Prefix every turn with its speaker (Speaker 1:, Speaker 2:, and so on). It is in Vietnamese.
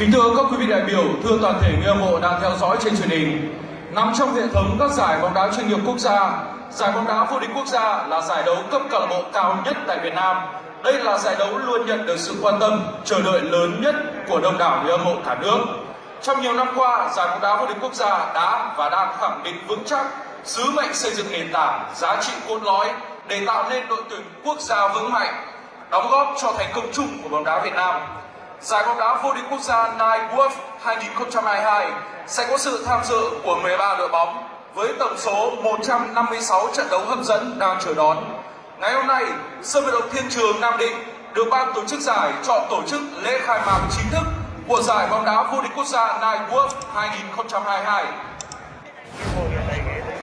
Speaker 1: Kính thưa các quý vị đại biểu, thưa toàn thể người hâm mộ đang theo dõi trên truyền hình. Nằm trong hệ thống các giải bóng đá chuyên nghiệp quốc gia, giải bóng đá vô địch quốc gia là giải đấu cấp câu lạc bộ cao nhất tại Việt Nam. Đây là giải đấu luôn nhận được sự quan tâm, chờ đợi lớn nhất của đông đảo người hâm mộ cả nước. Trong nhiều năm qua, giải bóng đá vô địch quốc gia đã và đang khẳng định vững chắc sứ mệnh xây dựng nền tảng, giá trị cốt lõi để tạo nên đội tuyển quốc gia vững mạnh, đóng góp cho thành công chung của bóng đá Việt Nam. Giải bóng đá vô địch quốc gia Nike World 2022 sẽ có sự tham dự của 13 đội bóng với tổng số 156 trận đấu hấp dẫn đang chờ đón. Ngày hôm nay, sân vận động Thiên Trường Nam Định được ban tổ chức giải chọn tổ chức lễ khai mạc chính thức của giải bóng đá vô địch quốc gia Nike World 2022.